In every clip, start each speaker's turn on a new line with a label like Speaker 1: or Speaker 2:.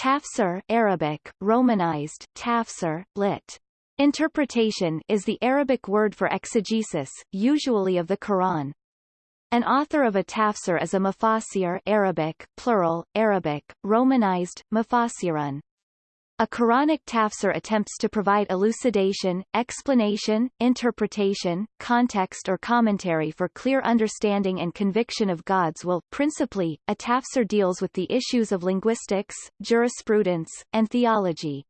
Speaker 1: Tafsir Arabic, Romanized, tafsir, lit. Interpretation is the Arabic word for exegesis, usually of the Quran. An author of a tafsir is a mufassir Arabic, plural, Arabic, Romanized, mufassirun. A Quranic tafsir attempts to provide elucidation, explanation, interpretation, context or commentary for clear understanding and conviction of God's will. Principally, a tafsir deals with the issues of linguistics, jurisprudence, and theology.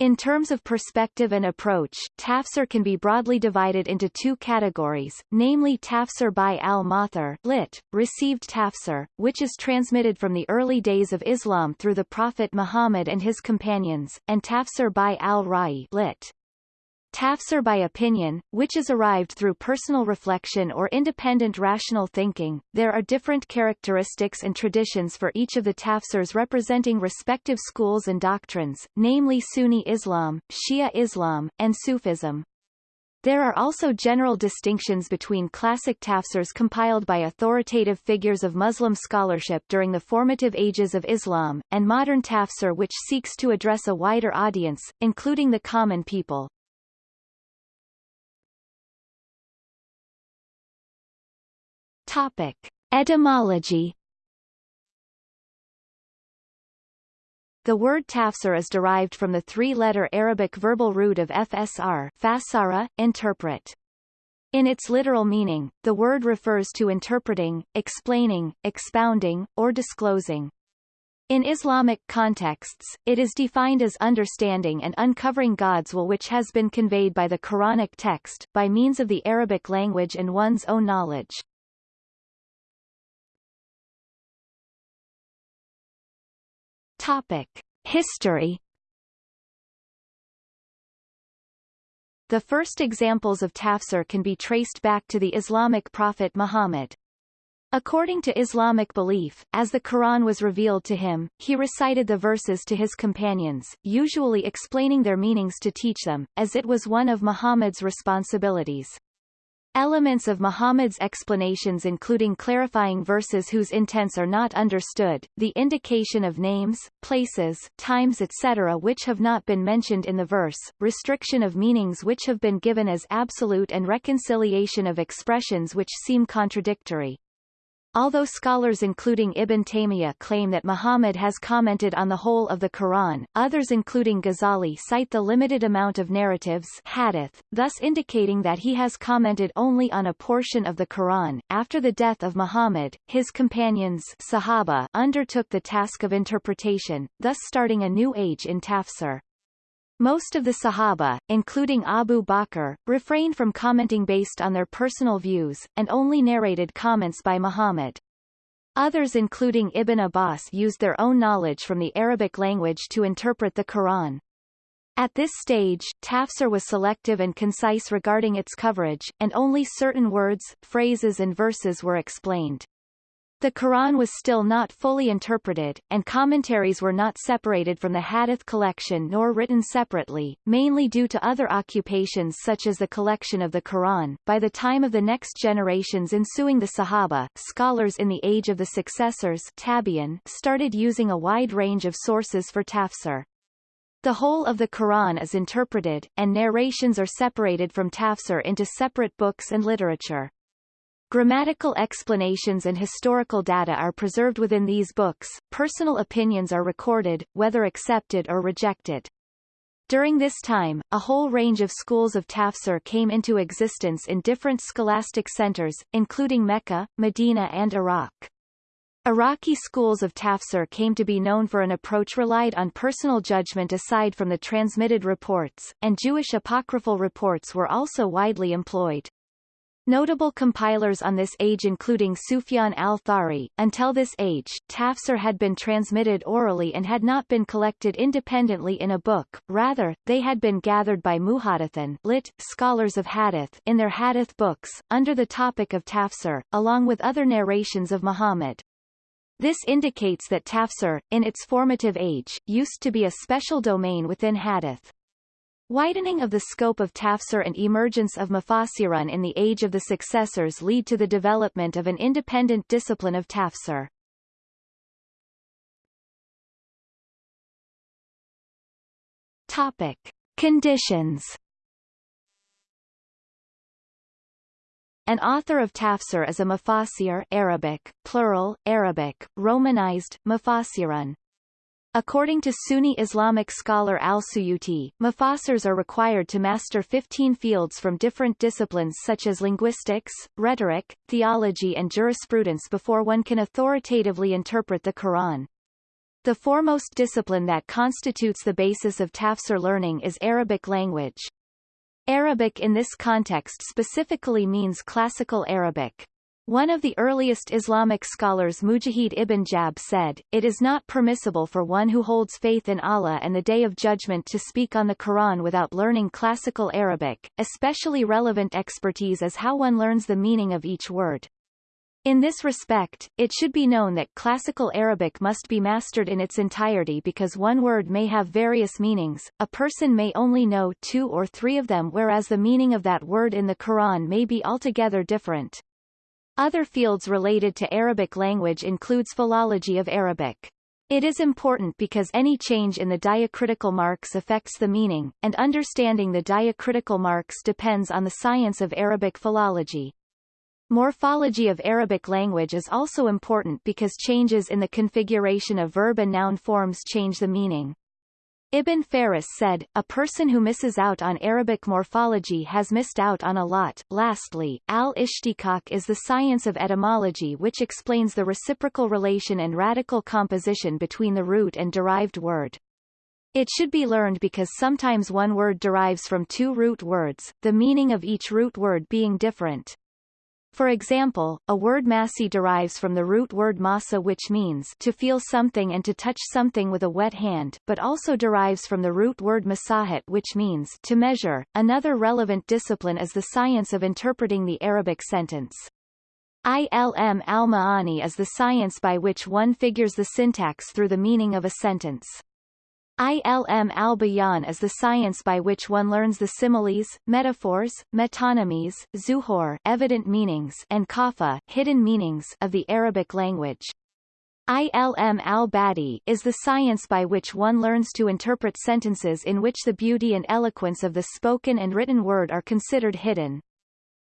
Speaker 1: In terms of perspective and approach, tafsir can be broadly divided into two categories, namely tafsir by al-Mathur lit, received tafsir, which is transmitted from the early days of Islam through the Prophet Muhammad and his companions, and tafsir by al-Ra'i lit. Tafsir by opinion, which is arrived through personal reflection or independent rational thinking. There are different characteristics and traditions for each of the tafsirs representing respective schools and doctrines, namely Sunni Islam, Shia Islam, and Sufism. There are also general distinctions between classic tafsirs compiled by authoritative figures of Muslim scholarship during the formative ages of Islam, and modern tafsir which seeks to address a wider audience, including the common people. Topic. Etymology The word tafsir is derived from the three-letter Arabic verbal root of fsr fasara, interpret. In its literal meaning, the word refers to interpreting, explaining, expounding, or disclosing. In Islamic contexts, it is defined as understanding and uncovering God's will which has been conveyed by the Quranic text, by means of the Arabic language and one's own knowledge. Topic. History The first examples of tafsir can be traced back to the Islamic prophet Muhammad. According to Islamic belief, as the Quran was revealed to him, he recited the verses to his companions, usually explaining their meanings to teach them, as it was one of Muhammad's responsibilities. Elements of Muhammad's explanations including clarifying verses whose intents are not understood, the indication of names, places, times etc. which have not been mentioned in the verse, restriction of meanings which have been given as absolute and reconciliation of expressions which seem contradictory. Although scholars including Ibn Taymiyyah claim that Muhammad has commented on the whole of the Quran, others including Ghazali cite the limited amount of narratives hadith, thus indicating that he has commented only on a portion of the Quran. After the death of Muhammad, his companions Sahaba undertook the task of interpretation, thus starting a new age in tafsir. Most of the Sahaba, including Abu Bakr, refrained from commenting based on their personal views, and only narrated comments by Muhammad. Others including Ibn Abbas used their own knowledge from the Arabic language to interpret the Quran. At this stage, tafsir was selective and concise regarding its coverage, and only certain words, phrases and verses were explained. The Quran was still not fully interpreted, and commentaries were not separated from the Hadith collection nor written separately, mainly due to other occupations such as the collection of the Quran. By the time of the next generations ensuing the Sahaba, scholars in the age of the successors Tabi'in started using a wide range of sources for tafsir. The whole of the Quran is interpreted, and narrations are separated from tafsir into separate books and literature. Grammatical explanations and historical data are preserved within these books, personal opinions are recorded, whether accepted or rejected. During this time, a whole range of schools of tafsir came into existence in different scholastic centers, including Mecca, Medina and Iraq. Iraqi schools of tafsir came to be known for an approach relied on personal judgment aside from the transmitted reports, and Jewish apocryphal reports were also widely employed. Notable compilers on this age including Sufyan al-Thawri, until this age, tafsir had been transmitted orally and had not been collected independently in a book, rather, they had been gathered by muhaddithin lit, scholars of hadith in their hadith books, under the topic of tafsir, along with other narrations of Muhammad. This indicates that tafsir, in its formative age, used to be a special domain within hadith. Widening of the scope of tafsir and emergence of mufassirun in the age of the successors lead to the development of an independent discipline of tafsir. Topic. Conditions An author of tafsir is a mufassir Arabic, plural, Arabic, romanized, mufassirun. According to Sunni Islamic scholar al-Suyuti, mufassirs are required to master 15 fields from different disciplines such as linguistics, rhetoric, theology and jurisprudence before one can authoritatively interpret the Quran. The foremost discipline that constitutes the basis of tafsir learning is Arabic language. Arabic in this context specifically means Classical Arabic. One of the earliest Islamic scholars Mujahid ibn Jabr said, It is not permissible for one who holds faith in Allah and the Day of Judgment to speak on the Quran without learning Classical Arabic, especially relevant expertise as how one learns the meaning of each word. In this respect, it should be known that Classical Arabic must be mastered in its entirety because one word may have various meanings, a person may only know two or three of them whereas the meaning of that word in the Quran may be altogether different. Other fields related to Arabic language includes philology of Arabic. It is important because any change in the diacritical marks affects the meaning, and understanding the diacritical marks depends on the science of Arabic philology. Morphology of Arabic language is also important because changes in the configuration of verb and noun forms change the meaning. Ibn Faris said, a person who misses out on Arabic morphology has missed out on a lot. Lastly, al-ishtiqaq is the science of etymology which explains the reciprocal relation and radical composition between the root and derived word. It should be learned because sometimes one word derives from two root words, the meaning of each root word being different. For example, a word massi derives from the root word masa which means to feel something and to touch something with a wet hand, but also derives from the root word masahat which means to measure. Another relevant discipline is the science of interpreting the Arabic sentence. Ilm al-Ma'ani is the science by which one figures the syntax through the meaning of a sentence. Ilm al-Bayan is the science by which one learns the similes, metaphors, metonymies, zuhur evident meanings and kafa hidden meanings of the Arabic language. Ilm al-Badi is the science by which one learns to interpret sentences in which the beauty and eloquence of the spoken and written word are considered hidden.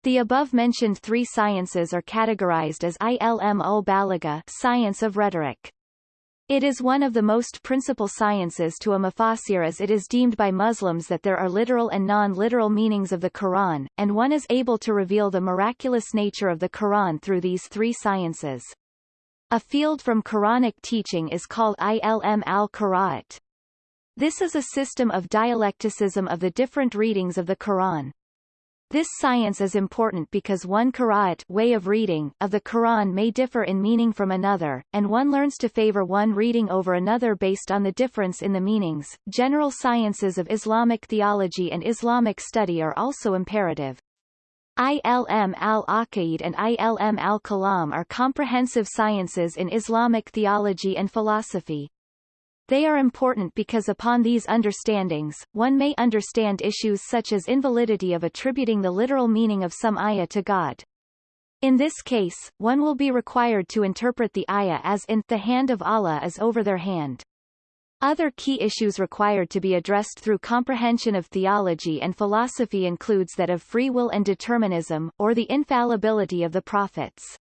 Speaker 1: The above-mentioned three sciences are categorized as Ilm ul-Balagha science of rhetoric. It is one of the most principal sciences to a mufassir as it is deemed by Muslims that there are literal and non-literal meanings of the Quran, and one is able to reveal the miraculous nature of the Quran through these three sciences. A field from Quranic teaching is called ilm al-Qira'at. This is a system of dialecticism of the different readings of the Quran. This science is important because one qira'at way of reading of the Quran may differ in meaning from another, and one learns to favor one reading over another based on the difference in the meanings. General sciences of Islamic theology and Islamic study are also imperative. ILM al-Aqaid and ILM al-Kalam are comprehensive sciences in Islamic theology and philosophy. They are important because upon these understandings, one may understand issues such as invalidity of attributing the literal meaning of some ayah to God. In this case, one will be required to interpret the ayah as in the hand of Allah is over their hand. Other key issues required to be addressed through comprehension of theology and philosophy includes that of free will and determinism, or the infallibility of the prophets.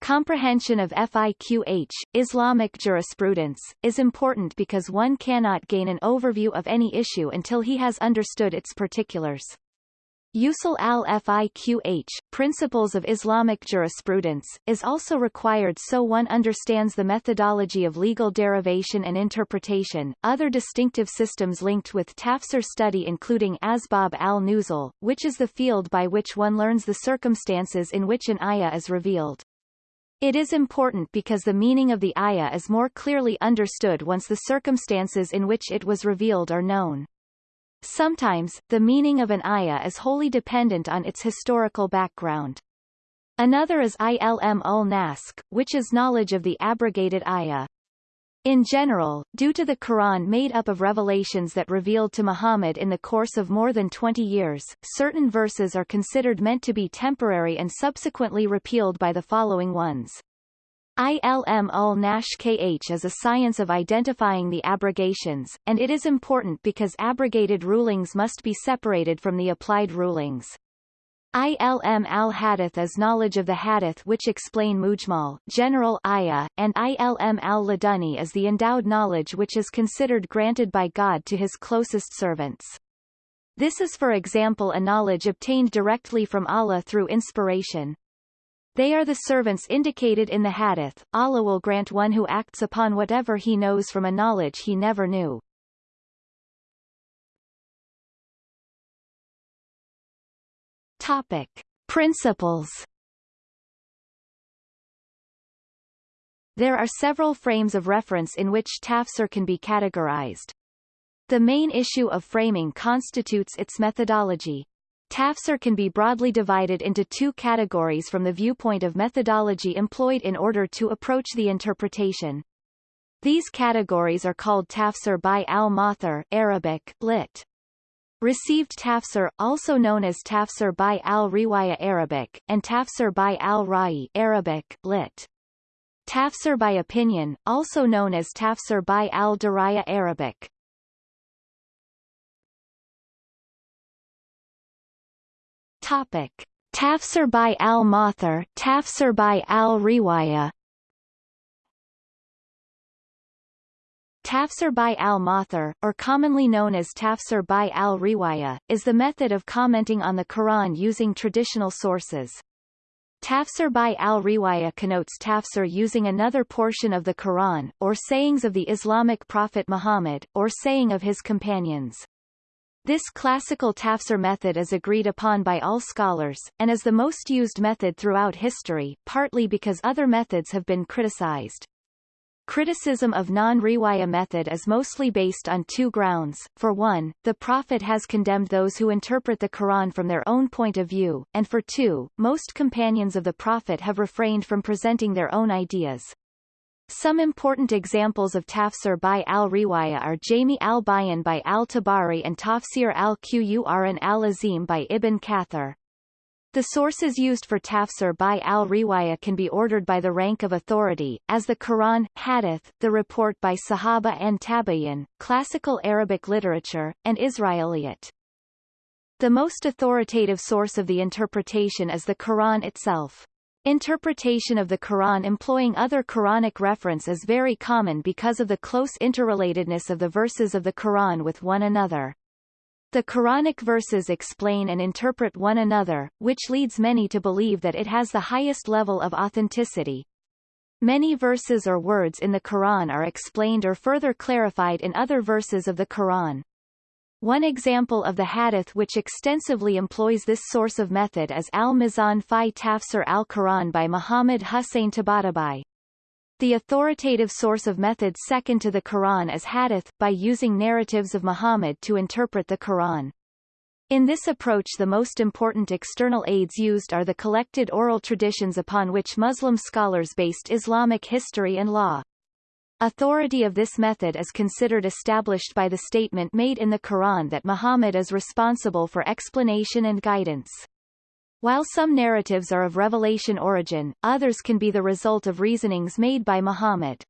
Speaker 1: Comprehension of FIQH, Islamic jurisprudence, is important because one cannot gain an overview of any issue until he has understood its particulars. Usul al-Fiqh, Principles of Islamic Jurisprudence, is also required so one understands the methodology of legal derivation and interpretation. Other distinctive systems linked with tafsir study including Asbab al-Nuzul, which is the field by which one learns the circumstances in which an ayah is revealed. It is important because the meaning of the ayah is more clearly understood once the circumstances in which it was revealed are known. Sometimes, the meaning of an ayah is wholly dependent on its historical background. Another is ilm ul-naskh, which is knowledge of the abrogated ayah. In general, due to the Quran made up of revelations that revealed to Muhammad in the course of more than 20 years, certain verses are considered meant to be temporary and subsequently repealed by the following ones. ILM ul Nash KH is a science of identifying the abrogations, and it is important because abrogated rulings must be separated from the applied rulings. ILM al-Hadith is knowledge of the Hadith which explain Mujmal, general ayah, and ILM al-Laduni is the endowed knowledge which is considered granted by God to his closest servants. This is for example a knowledge obtained directly from Allah through inspiration, they are the servants indicated in the hadith, Allah will grant one who acts upon whatever he knows from a knowledge he never knew. Topic. Principles There are several frames of reference in which tafsir can be categorized. The main issue of framing constitutes its methodology, Tafsir can be broadly divided into two categories from the viewpoint of methodology employed in order to approach the interpretation. These categories are called tafsir by al-Mathur Arabic, lit. Received tafsir, also known as tafsir by al-Riwaya Arabic, and tafsir by al-Ra'i Arabic, lit. Tafsir by opinion, also known as tafsir by al-Diraya Arabic. Topic. Tafsir by al-Mathur, Tafsir by al-Riwaya Tafsir by al-Mathur, or commonly known as Tafsir by al-Riwaya, is the method of commenting on the Quran using traditional sources. Tafsir by al-Riwaya connotes tafsir using another portion of the Quran, or sayings of the Islamic prophet Muhammad, or saying of his companions. This classical tafsir method is agreed upon by all scholars, and is the most used method throughout history, partly because other methods have been criticized. Criticism of non-riwaya method is mostly based on two grounds. For one, the Prophet has condemned those who interpret the Quran from their own point of view, and for two, most companions of the Prophet have refrained from presenting their own ideas. Some important examples of tafsir by al-Riwaya are Jami al-Bayan by al-Tabari and Tafsir al-Qur'an al-Azim by Ibn Kathir. The sources used for tafsir by al-Riwaya can be ordered by the rank of authority, as the Quran, Hadith, the report by Sahaba and Tabi'in, classical Arabic literature, and Israeliyat. The most authoritative source of the interpretation is the Quran itself. Interpretation of the Quran employing other Quranic reference is very common because of the close interrelatedness of the verses of the Quran with one another. The Quranic verses explain and interpret one another, which leads many to believe that it has the highest level of authenticity. Many verses or words in the Quran are explained or further clarified in other verses of the Quran. One example of the hadith which extensively employs this source of method is Al-Mizan fi Tafsir al-Quran by Muhammad Hussein Tabatabai. The authoritative source of methods second to the Quran is hadith, by using narratives of Muhammad to interpret the Quran. In this approach the most important external aids used are the collected oral traditions upon which Muslim scholars based Islamic history and law. Authority of this method is considered established by the statement made in the Quran that Muhammad is responsible for explanation and guidance. While some narratives are of revelation origin, others can be the result of reasonings made by Muhammad.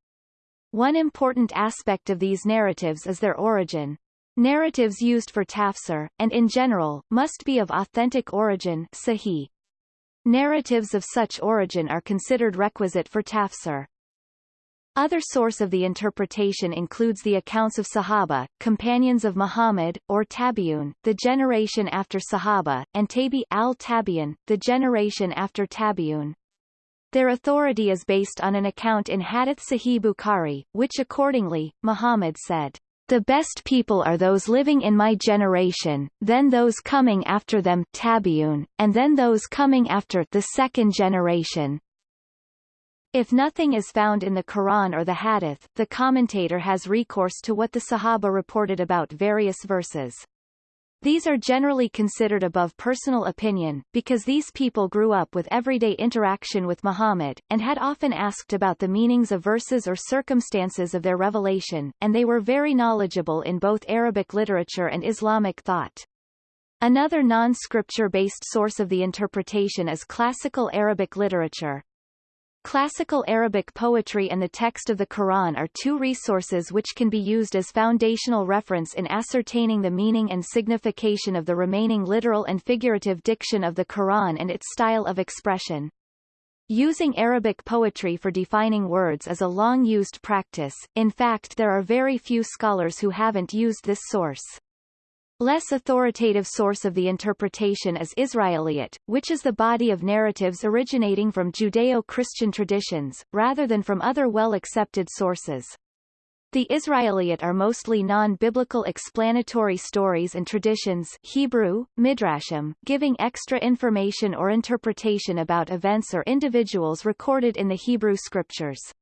Speaker 1: One important aspect of these narratives is their origin. Narratives used for tafsir, and in general, must be of authentic origin sahih. Narratives of such origin are considered requisite for tafsir. Other source of the interpretation includes the accounts of Sahaba, companions of Muhammad, or Tabi'un, the generation after Sahaba, and Tabi al-Tabi'un, the generation after Tabi'un. Their authority is based on an account in Hadith Sahih Bukhari, which accordingly, Muhammad said, The best people are those living in my generation, then those coming after them Tabi'un, and then those coming after the second generation, if nothing is found in the Quran or the Hadith, the commentator has recourse to what the Sahaba reported about various verses. These are generally considered above personal opinion, because these people grew up with everyday interaction with Muhammad, and had often asked about the meanings of verses or circumstances of their revelation, and they were very knowledgeable in both Arabic literature and Islamic thought. Another non-scripture-based source of the interpretation is classical Arabic literature, Classical Arabic poetry and the text of the Quran are two resources which can be used as foundational reference in ascertaining the meaning and signification of the remaining literal and figurative diction of the Quran and its style of expression. Using Arabic poetry for defining words is a long-used practice, in fact there are very few scholars who haven't used this source. Less authoritative source of the interpretation is Israeliyat, which is the body of narratives originating from Judeo-Christian traditions, rather than from other well-accepted sources. The Israeliyat are mostly non-biblical explanatory stories and traditions Hebrew, midrashim, giving extra information or interpretation about events or individuals recorded in the Hebrew scriptures.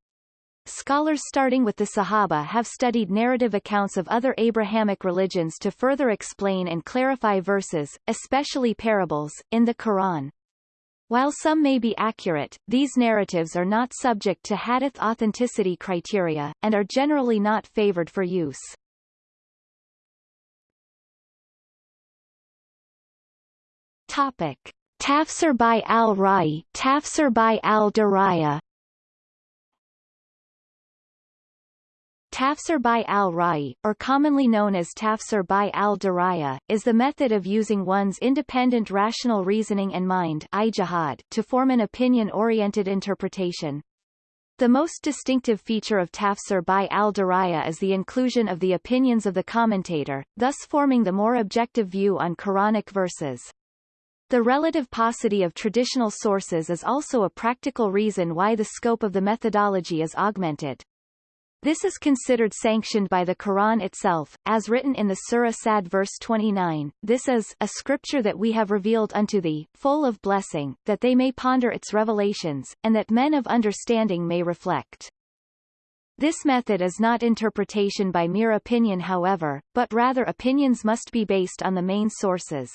Speaker 1: Scholars starting with the Sahaba have studied narrative accounts of other Abrahamic religions to further explain and clarify verses, especially parables, in the Quran. While some may be accurate, these narratives are not subject to hadith authenticity criteria, and are generally not favored for use. Topic. Tafsir by al-Ra'i Tafsir by al-Diraya Tafsir by al-Ra'i, or commonly known as Tafsir by al-Diraya, is the method of using one's independent rational reasoning and mind to form an opinion-oriented interpretation. The most distinctive feature of Tafsir by al-Diraya is the inclusion of the opinions of the commentator, thus forming the more objective view on Quranic verses. The relative paucity of traditional sources is also a practical reason why the scope of the methodology is augmented. This is considered sanctioned by the Quran itself, as written in the Surah Sad verse 29, This is a scripture that we have revealed unto thee, full of blessing, that they may ponder its revelations, and that men of understanding may reflect. This method is not interpretation by mere opinion however, but rather opinions must be based on the main sources.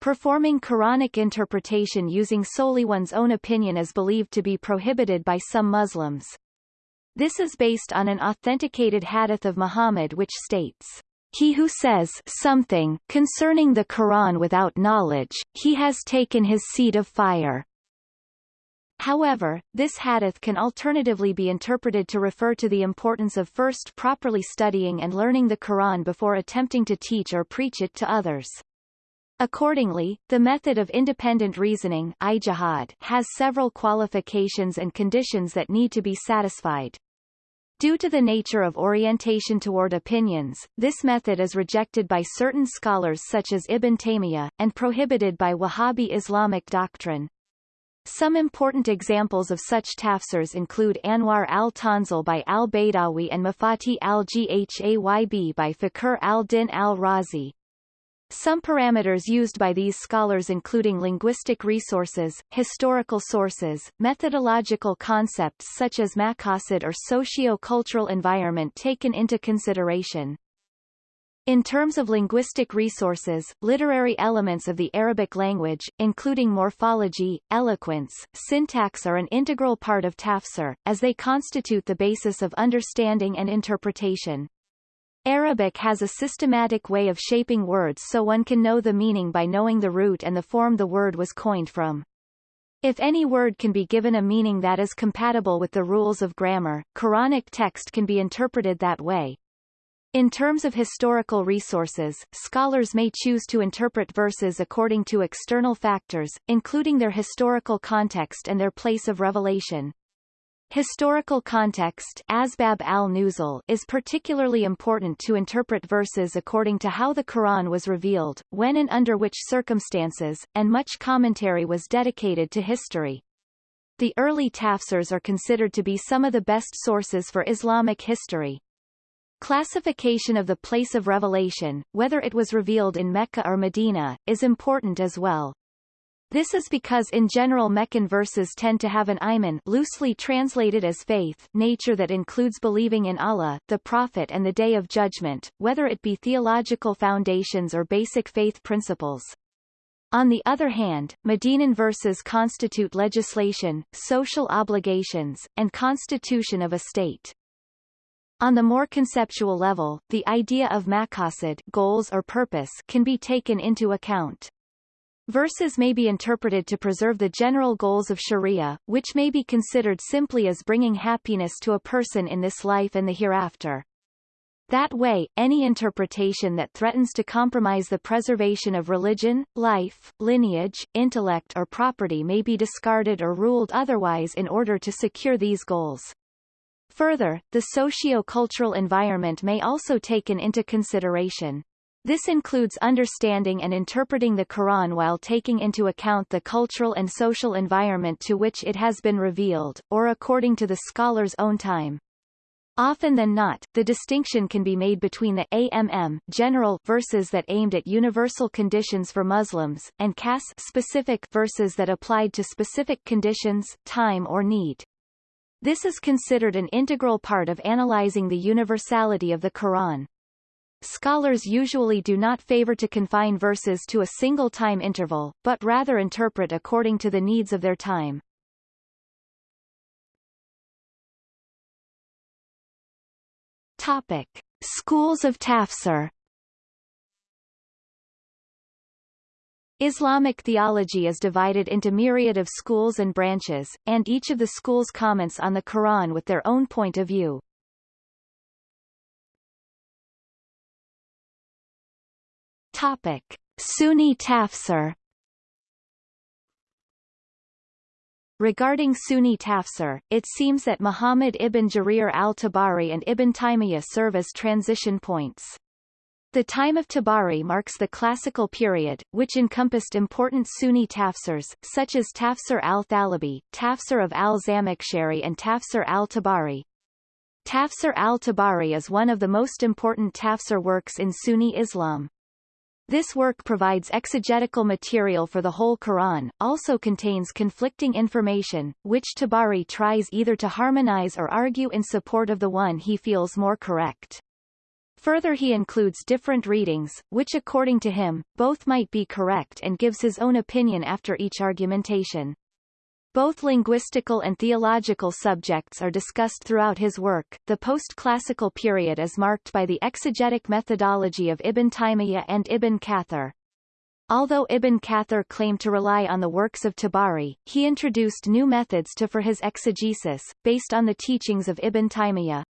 Speaker 1: Performing Quranic interpretation using solely one's own opinion is believed to be prohibited by some Muslims. This is based on an authenticated hadith of Muhammad which states, He who says something concerning the Quran without knowledge, he has taken his seed of fire. However, this hadith can alternatively be interpreted to refer to the importance of first properly studying and learning the Quran before attempting to teach or preach it to others. Accordingly, the method of independent reasoning has several qualifications and conditions that need to be satisfied. Due to the nature of orientation toward opinions, this method is rejected by certain scholars such as Ibn Taymiyyah, and prohibited by Wahhabi Islamic doctrine. Some important examples of such tafsirs include Anwar al-Tanzil by al-Baydawi and Mafatih al-Ghayb by Fakhr al-Din al-Razi. Some parameters used by these scholars including linguistic resources, historical sources, methodological concepts such as maqasid or socio-cultural environment taken into consideration. In terms of linguistic resources, literary elements of the Arabic language, including morphology, eloquence, syntax are an integral part of tafsir, as they constitute the basis of understanding and interpretation. Arabic has a systematic way of shaping words so one can know the meaning by knowing the root and the form the word was coined from. If any word can be given a meaning that is compatible with the rules of grammar, Quranic text can be interpreted that way. In terms of historical resources, scholars may choose to interpret verses according to external factors, including their historical context and their place of revelation. Historical context Asbab al-Nuzul is particularly important to interpret verses according to how the Quran was revealed, when and under which circumstances, and much commentary was dedicated to history. The early tafsirs are considered to be some of the best sources for Islamic history. Classification of the place of revelation, whether it was revealed in Mecca or Medina, is important as well. This is because in general Meccan verses tend to have an iman loosely translated as faith nature that includes believing in Allah, the Prophet and the Day of Judgment, whether it be theological foundations or basic faith principles. On the other hand, Medinan verses constitute legislation, social obligations, and constitution of a state. On the more conceptual level, the idea of maqasid goals or purpose can be taken into account. Verses may be interpreted to preserve the general goals of Sharia, which may be considered simply as bringing happiness to a person in this life and the hereafter. That way, any interpretation that threatens to compromise the preservation of religion, life, lineage, intellect or property may be discarded or ruled otherwise in order to secure these goals. Further, the socio-cultural environment may also taken into consideration. This includes understanding and interpreting the Quran while taking into account the cultural and social environment to which it has been revealed, or according to the scholar's own time. Often than not, the distinction can be made between the AMM general verses that aimed at universal conditions for Muslims, and CAS specific verses that applied to specific conditions, time or need. This is considered an integral part of analyzing the universality of the Quran. Scholars usually do not favor to confine verses to a single time interval, but rather interpret according to the needs of their time. Topic. Schools of tafsir Islamic theology is divided into myriad of schools and branches, and each of the schools comments on the Quran with their own point of view. Topic. Sunni tafsir Regarding Sunni tafsir, it seems that Muhammad ibn Jarir al-Tabari and Ibn Taymiyyah serve as transition points. The time of Tabari marks the classical period, which encompassed important Sunni tafsirs, such as Tafsir al-Thalabi, Tafsir of al-Zamakhshari and Tafsir al-Tabari. Tafsir al-Tabari is one of the most important tafsir works in Sunni Islam. This work provides exegetical material for the whole Quran, also contains conflicting information, which Tabari tries either to harmonize or argue in support of the one he feels more correct. Further he includes different readings, which according to him, both might be correct and gives his own opinion after each argumentation. Both linguistical and theological subjects are discussed throughout his work. The post-classical period is marked by the exegetic methodology of Ibn Taymiyyah and Ibn Kathir. Although Ibn Kathir claimed to rely on the works of Tabari, he introduced new methods to for his exegesis, based on the teachings of Ibn Taymiyyah.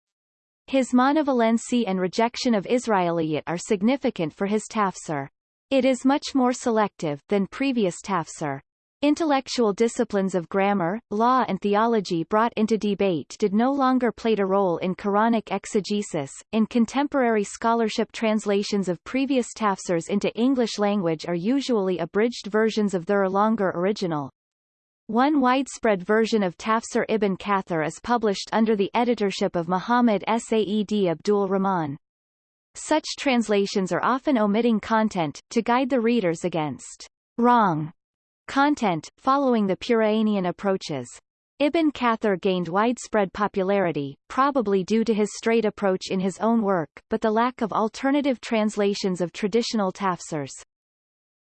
Speaker 1: His monovalency and rejection of Israeliyat are significant for his tafsir. It is much more selective than previous tafsir. Intellectual disciplines of grammar, law and theology brought into debate did no longer play a role in Quranic exegesis. In contemporary scholarship translations of previous tafsirs into English language are usually abridged versions of their longer original. One widespread version of Tafsir ibn Kathir is published under the editorship of Muhammad Saed Abdul Rahman. Such translations are often omitting content, to guide the readers against wrong Content, following the Puranian approaches. Ibn Kathir gained widespread popularity, probably due to his straight approach in his own work, but the lack of alternative translations of traditional tafsirs.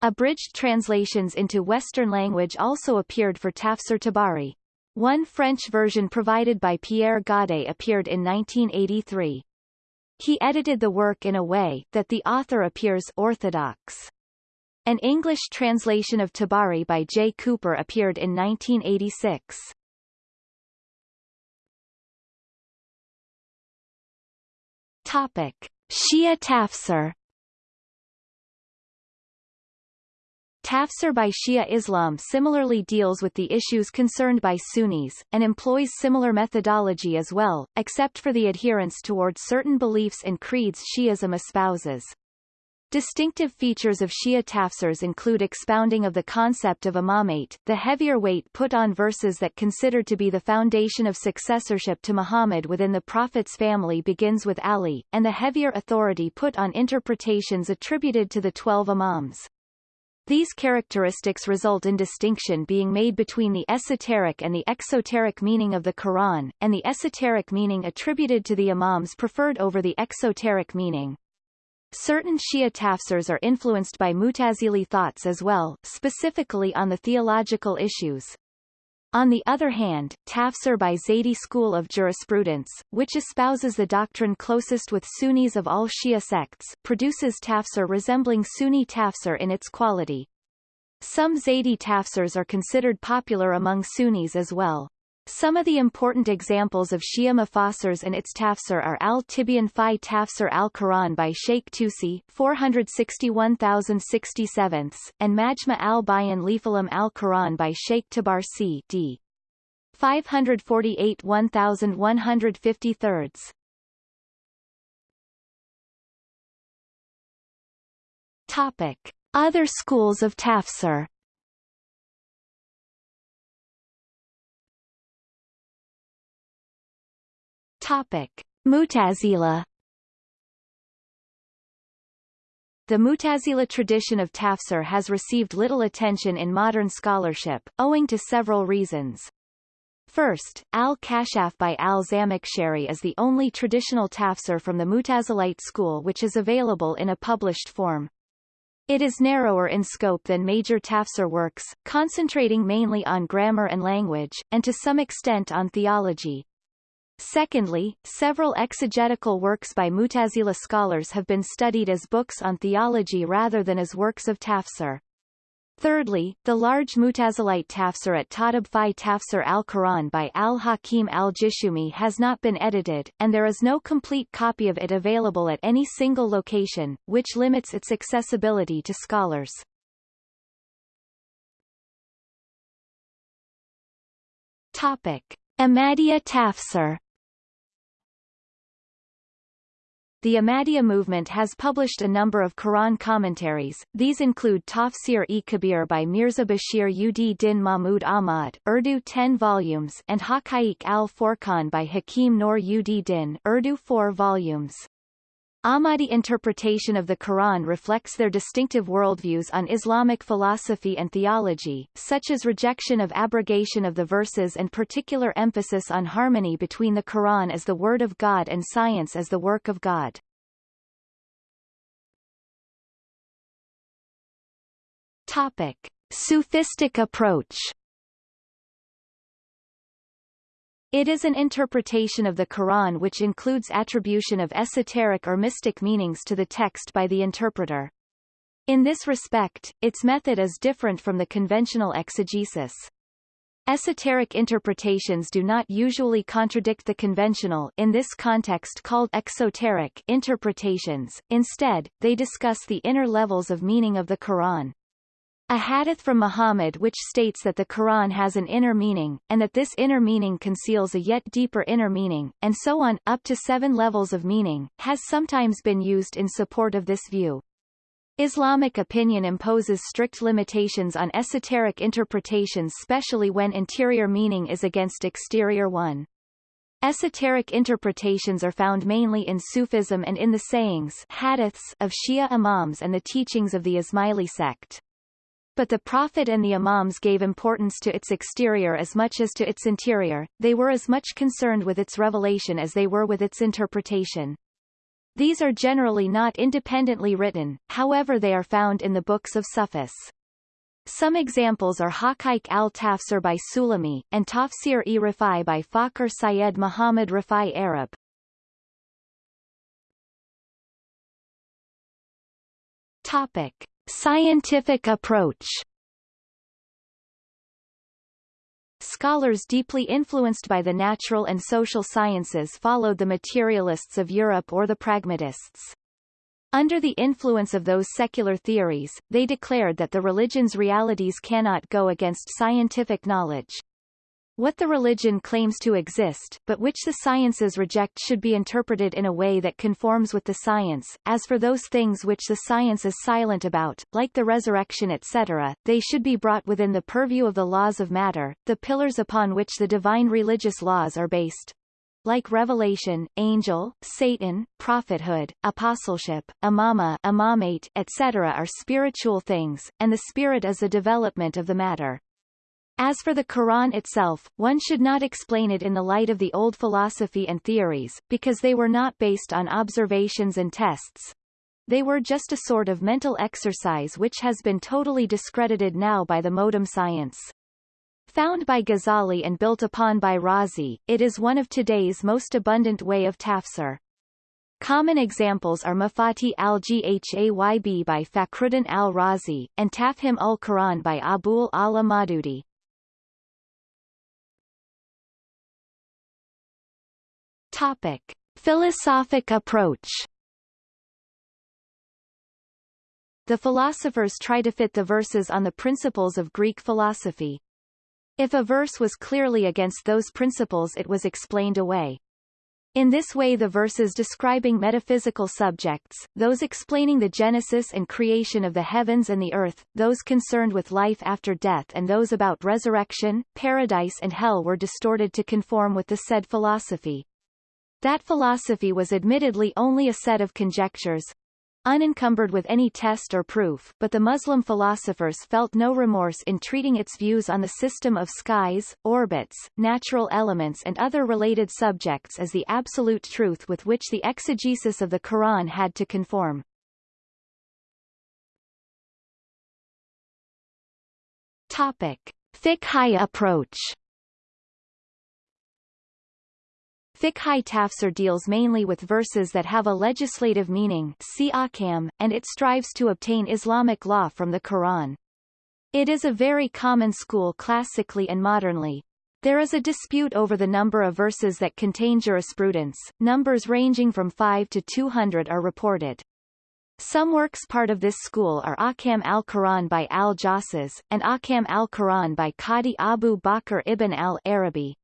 Speaker 1: Abridged translations into Western language also appeared for Tafsir Tabari. One French version provided by Pierre Godé appeared in 1983. He edited the work in a way that the author appears orthodox. An English translation of Tabari by J. Cooper appeared in 1986. Topic. Shia Tafsir Tafsir by Shia Islam similarly deals with the issues concerned by Sunnis, and employs similar methodology as well, except for the adherence toward certain beliefs and creeds Shi'ism espouses. Distinctive features of Shia tafsirs include expounding of the concept of imamate, the heavier weight put on verses that considered to be the foundation of successorship to Muhammad within the Prophet's family begins with Ali, and the heavier authority put on interpretations attributed to the twelve imams. These characteristics result in distinction being made between the esoteric and the exoteric meaning of the Quran, and the esoteric meaning attributed to the imams preferred over the exoteric meaning. Certain Shia tafsirs are influenced by Mutazili thoughts as well, specifically on the theological issues. On the other hand, tafsir by Zaydi school of jurisprudence, which espouses the doctrine closest with Sunnis of all Shia sects, produces tafsir resembling Sunni tafsir in its quality. Some Zaydi tafsirs are considered popular among Sunnis as well. Some of the important examples of Shia Mufassirs and its tafsir are Al-Tibyan fi Tafsir al-Quran by Sheikh Tusi 461,067, and Majma al-Bayan Lifalam al-Quran by Sheikh Tabarsi d. 548 1153. Topic. Other schools of tafsir Topic: Mutazila The Mutazila tradition of tafsir has received little attention in modern scholarship, owing to several reasons. First, Al-Kashaf by al-Zamakhshari is the only traditional tafsir from the Mutazilite school which is available in a published form. It is narrower in scope than major tafsir works, concentrating mainly on grammar and language, and to some extent on theology. Secondly, several exegetical works by Mutazila scholars have been studied as books on theology rather than as works of tafsir. Thirdly, the large Mutazilite tafsir at Tadab fi Tafsir al-Quran by al-Hakim al-Jishumi has not been edited, and there is no complete copy of it available at any single location, which limits its accessibility to scholars. Topic. Ahmadiyya tafsir The Ahmadiyya movement has published a number of Quran commentaries, these include Tafsir-e-Kabir by Mirza Bashir ud Din Mahmud Ahmad, Urdu 10 volumes and Haqaiq al-Furqan by Hakim Nur ud Din, Urdu 4 volumes. Ahmadi interpretation of the Quran reflects their distinctive worldviews on Islamic philosophy and theology, such as rejection of abrogation of the verses and particular emphasis on harmony between the Quran as the Word of God and science as the work of God. Topic. Sufistic approach It is an interpretation of the Quran which includes attribution of esoteric or mystic meanings to the text by the interpreter. In this respect, its method is different from the conventional exegesis. Esoteric interpretations do not usually contradict the conventional in this context called exoteric interpretations, instead, they discuss the inner levels of meaning of the Quran. A hadith from Muhammad which states that the Quran has an inner meaning, and that this inner meaning conceals a yet deeper inner meaning, and so on, up to seven levels of meaning, has sometimes been used in support of this view. Islamic opinion imposes strict limitations on esoteric interpretations especially when interior meaning is against exterior one. Esoteric interpretations are found mainly in Sufism and in the sayings hadiths of Shia Imams and the teachings of the Ismaili sect. But the Prophet and the Imams gave importance to its exterior as much as to its interior, they were as much concerned with its revelation as they were with its interpretation. These are generally not independently written, however they are found in the books of Sufis. Some examples are Haqaiq al-Tafsir by Sulami, and Tafsir-e-Rifai by Fakhr Syed Muhammad Rifai Arab. Topic. Scientific approach Scholars deeply influenced by the natural and social sciences followed the materialists of Europe or the pragmatists. Under the influence of those secular theories, they declared that the religion's realities cannot go against scientific knowledge. What the religion claims to exist, but which the sciences reject should be interpreted in a way that conforms with the science. As for those things which the science is silent about, like the resurrection etc., they should be brought within the purview of the laws of matter, the pillars upon which the divine religious laws are based. Like revelation, angel, Satan, prophethood, apostleship, imama, imamate, etc. are spiritual things, and the spirit is a development of the matter. As for the Quran itself, one should not explain it in the light of the old philosophy and theories, because they were not based on observations and tests. They were just a sort of mental exercise which has been totally discredited now by the modem science. Found by Ghazali and built upon by Razi, it is one of today's most abundant way of tafsir. Common examples are Mafatih al-Ghayb by Fakhruddin al-Razi, and Tafhim ul-Quran by Abul ala Maududi. Topic. Philosophic approach The philosophers try to fit the verses on the principles of Greek philosophy. If a verse was clearly against those principles it was explained away. In this way the verses describing metaphysical subjects, those explaining the genesis and creation of the heavens and the earth, those concerned with life after death and those about resurrection, paradise and hell were distorted to conform with the said philosophy. That philosophy was admittedly only a set of conjectures, unencumbered with any test or proof, but the Muslim philosophers felt no remorse in treating its views on the system of skies, orbits, natural elements and other related subjects as the absolute truth with which the exegesis of the Quran had to conform. Topic. Fiqhi approach Fiqhi tafsir deals mainly with verses that have a legislative meaning see and it strives to obtain Islamic law from the Quran. It is a very common school classically and modernly. There is a dispute over the number of verses that contain jurisprudence, numbers ranging from 5 to 200 are reported. Some works part of this school are Ahkam al-Quran by al-Jassas, and Ahkam al-Quran by Qadi Abu Bakr ibn al-Arabi.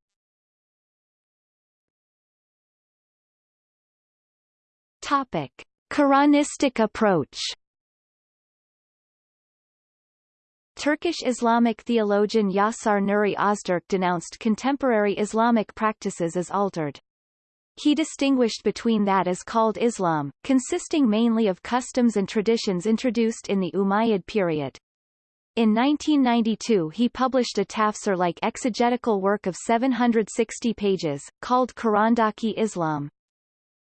Speaker 1: Topic. Quranistic approach Turkish Islamic theologian Yasar Nuri Ozturk denounced contemporary Islamic practices as altered. He distinguished between that as called Islam, consisting mainly of customs and traditions introduced in the Umayyad period. In 1992 he published a tafsir-like exegetical work of 760 pages, called Qurandaki Islam.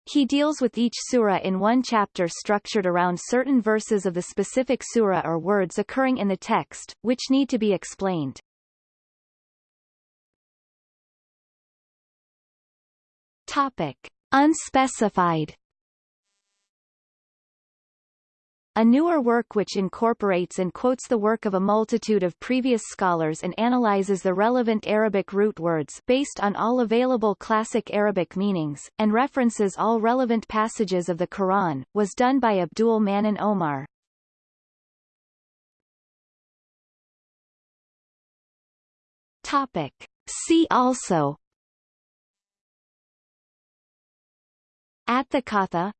Speaker 1: He deals with each surah in one chapter structured around certain verses of the specific surah or words occurring in the text, which need to be explained. Topic. Unspecified A newer work which incorporates and quotes the work of a multitude of previous scholars and analyzes the relevant Arabic root words based on all available classic Arabic meanings, and references all relevant passages of the Quran, was done by Abdul Mannan Omar. Topic. See also Atthakatha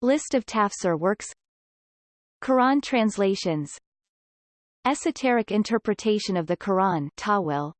Speaker 1: List of tafsir works Quran translations. Esoteric interpretation of the Quran Tawil